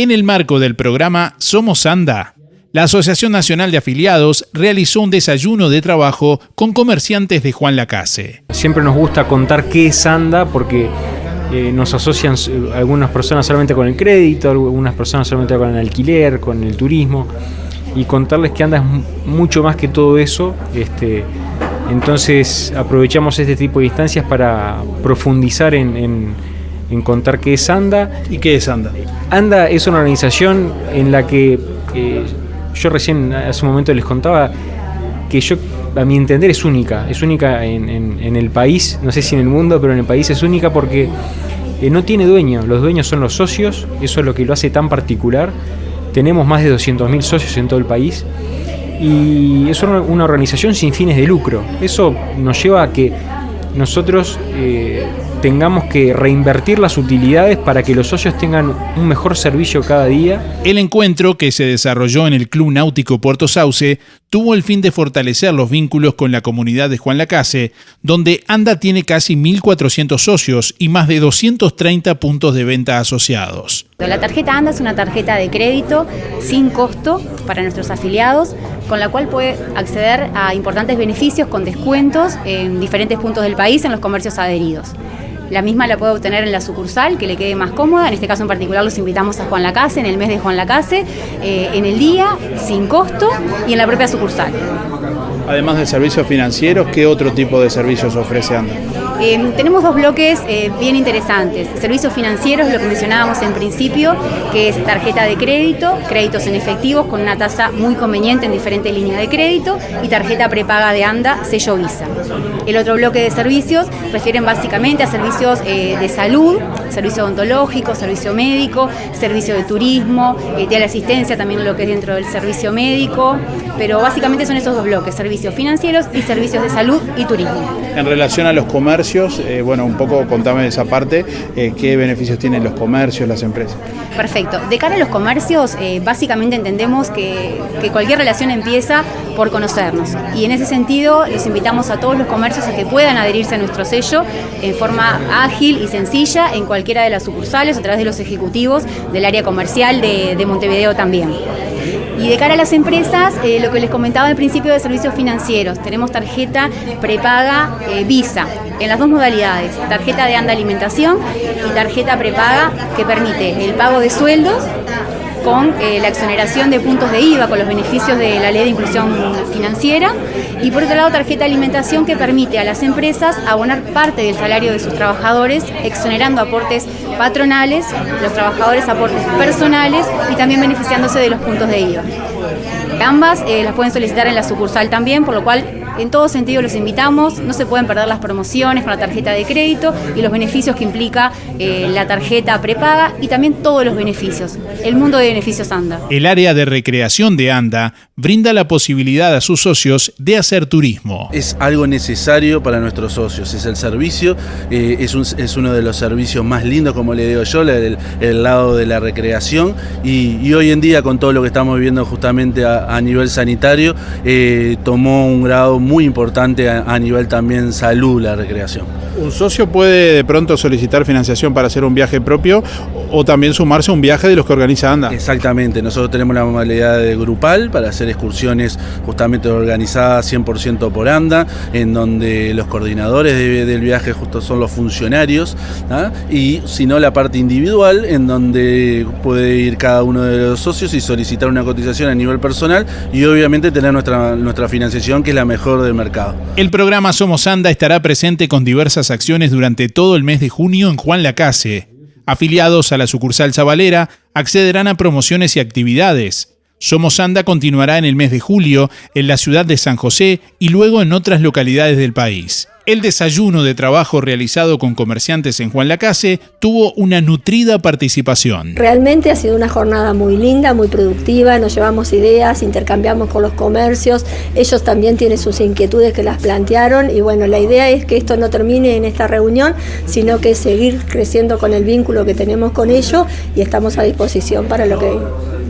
En el marco del programa Somos Anda, la Asociación Nacional de Afiliados realizó un desayuno de trabajo con comerciantes de Juan Lacase. Siempre nos gusta contar qué es ANDA porque eh, nos asocian eh, algunas personas solamente con el crédito, algunas personas solamente con el alquiler, con el turismo, y contarles que ANDA es mucho más que todo eso. Este, entonces aprovechamos este tipo de instancias para profundizar en, contar qué es ANDA. ¿Y qué es ANDA? ANDA es una organización en la que eh, yo recién hace un momento les contaba que yo, a mi entender, es única. Es única en, el país, no sé si en el mundo, pero en el país es única porque eh, no tiene dueño. Los dueños son los socios, eso es lo que lo hace tan particular. Tenemos más de 200.000 socios en todo el país y es una organización sin fines de lucro. Eso nos lleva a que nosotros eh, tengamos que reinvertir las utilidades para que los socios tengan un mejor servicio cada día. El encuentro que se desarrolló en el Club Náutico Puerto Sauce tuvo el fin de fortalecer los vínculos con la comunidad de Juan Lacase, donde ANDA tiene casi 1.400 socios y más de 230 puntos de venta asociados. La tarjeta ANDA es una tarjeta de crédito sin costo para nuestros afiliados, con la cual puede acceder a importantes beneficios con descuentos en diferentes puntos del país en los comercios adheridos. La misma la puede obtener en la sucursal, que le quede más cómoda. En este caso en particular los invitamos a Juan Lacase, en el mes de Juan Lacase, eh, en el día, sin costo y en la propia sucursal. Además de servicios financieros, ¿qué otro tipo de servicios ofrece ANDA? Em, tenemos dos bloques eh, bien interesantes. Servicios financieros, lo que mencionábamos en principio, que es tarjeta de crédito, créditos en efectivos con una tasa muy conveniente en diferentes líneas de crédito y tarjeta prepaga de ANDA, sello Visa. El otro bloque de servicios refieren básicamente a servicios eh, de salud, servicio odontológico, servicio médico, servicio de turismo, eh, de la asistencia también lo que es dentro del servicio médico, pero básicamente son esos dos bloques, servicios financieros y servicios de salud y turismo. En relación a los comercios, eh, bueno, un poco contame esa parte, eh, ¿qué beneficios tienen los comercios, las empresas? Perfecto. De cara a los comercios, eh, básicamente entendemos que, cualquier relación empieza por conocernos. Y en ese sentido, los invitamos a todos los comercios a que puedan adherirse a nuestro sello en forma ágil y sencilla en cualquiera de las sucursales a través de los ejecutivos del área comercial de Montevideo también. Y de cara a las empresas, eh, lo que les comentaba al principio de servicios financieros, tenemos tarjeta prepaga eh, Visa en las dos modalidades, tarjeta de anda alimentación y tarjeta prepaga que permite el pago de sueldos con eh, la exoneración de puntos de IVA, con los beneficios de la ley de inclusión financiera, y por otro lado tarjeta de alimentación que permite a las empresas abonar parte del salario de sus trabajadores, exonerando aportes patronales, los trabajadores aportes personales y también beneficiándose de los puntos de IVA. Ambas eh, las pueden solicitar en la sucursal también, por lo cual en todo sentido los invitamos, no se pueden perder las promociones con la tarjeta de crédito y los beneficios que implica eh, la tarjeta prepaga y también todos los beneficios. El mundo de beneficios ANDA. El área de recreación de ANDA brinda la posibilidad a sus socios de hacer turismo. Es algo necesario para nuestros socios, es el servicio, eh, es, uno de los servicios más lindos, como le digo yo, el, el lado de la recreación y, hoy en día con todo lo que estamos viviendo justamente a, nivel sanitario, eh, tomó un grado muy importante a, nivel también salud la recreación. ¿Un socio puede de pronto solicitar financiación para hacer un viaje propio o también sumarse a un viaje de los que organiza ANDA? Exactamente, nosotros tenemos la modalidad de grupal para hacer excursiones justamente organizadas 100% por ANDA, en donde los coordinadores del viaje justo son los funcionarios, ¿ah? y si no la parte individual, en donde puede ir cada uno de los socios y solicitar una cotización a nivel personal y obviamente tener nuestra, nuestra financiación que es la mejor del mercado. El programa Somos Anda estará presente con diversas acciones durante todo el mes de junio en Juan Lacase. Afiliados a la sucursal Zabalera accederán a promociones y actividades. Somos Anda continuará en el mes de julio en la ciudad de San José y luego en otras localidades del país. El desayuno de trabajo realizado con comerciantes en Juan Lacase tuvo una nutrida participación. Realmente ha sido una jornada muy linda, muy productiva, nos llevamos ideas, intercambiamos con los comercios, ellos también tienen sus inquietudes que las plantearon y bueno, la idea es que esto no termine en esta reunión, sino que seguir creciendo con el vínculo que tenemos con ellos y estamos a disposición para lo que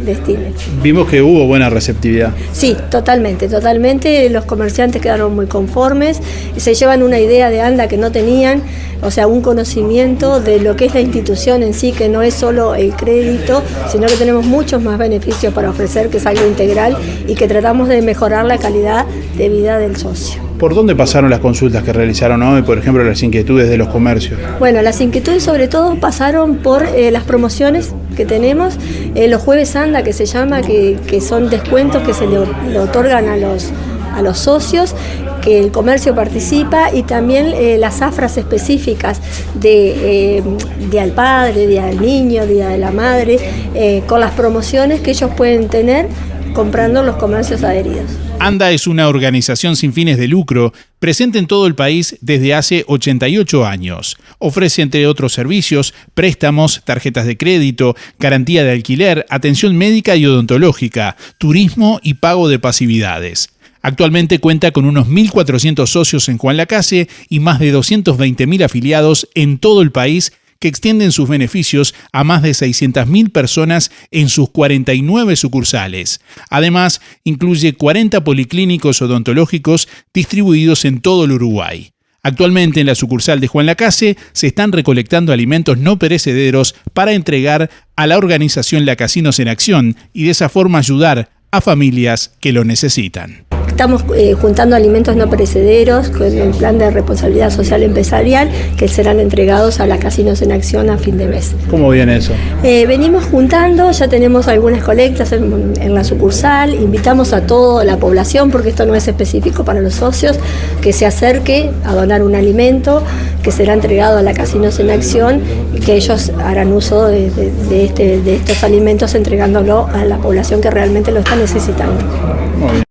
destinen. Vimos que hubo buena receptividad. Sí, totalmente, totalmente. Los comerciantes quedaron muy conformes, se llevan una idea de ANDA que no tenían, o sea, un conocimiento de lo que es la institución en sí, que no es solo el crédito, sino que tenemos muchos más beneficios para ofrecer, que es algo integral y que tratamos de mejorar la calidad de vida del socio. ¿Por dónde pasaron las consultas que realizaron hoy, por ejemplo, las inquietudes de los comercios? Bueno, las inquietudes sobre todo pasaron por eh, las promociones que tenemos, eh, los jueves anda que se llama, que, son descuentos que se le, le otorgan a los, a los socios que el comercio participa y también eh, las afras específicas de eh, Día del Padre, Día del Niño, Día de la Madre, eh, con las promociones que ellos pueden tener comprando los comercios adheridos. ANDA es una organización sin fines de lucro presente en todo el país desde hace 88 años. Ofrece, entre otros servicios, préstamos, tarjetas de crédito, garantía de alquiler, atención médica y odontológica, turismo y pago de pasividades. Actualmente cuenta con unos 1.400 socios en Juan Lacase y más de 220.000 afiliados en todo el país que extienden sus beneficios a más de 600.000 personas en sus 49 sucursales. Además, incluye 40 policlínicos odontológicos distribuidos en todo el Uruguay. Actualmente en la sucursal de Juan Lacase se están recolectando alimentos no perecederos para entregar a la organización Lacasinos en Acción y de esa forma ayudar a familias que lo necesitan. Estamos eh, juntando alimentos no perecederos con el plan de responsabilidad social empresarial que serán entregados a la Casinos en Acción a fin de mes. ¿Cómo viene eso? Eh, venimos juntando, ya tenemos algunas colectas en, en, la sucursal, invitamos a toda la población, porque esto no es específico para los socios, que se acerque a donar un alimento que será entregado a la Casinos en Acción y que ellos harán uso de, de, de, este, de estos alimentos entregándolo a la población que realmente lo está necesitando. Muy bien.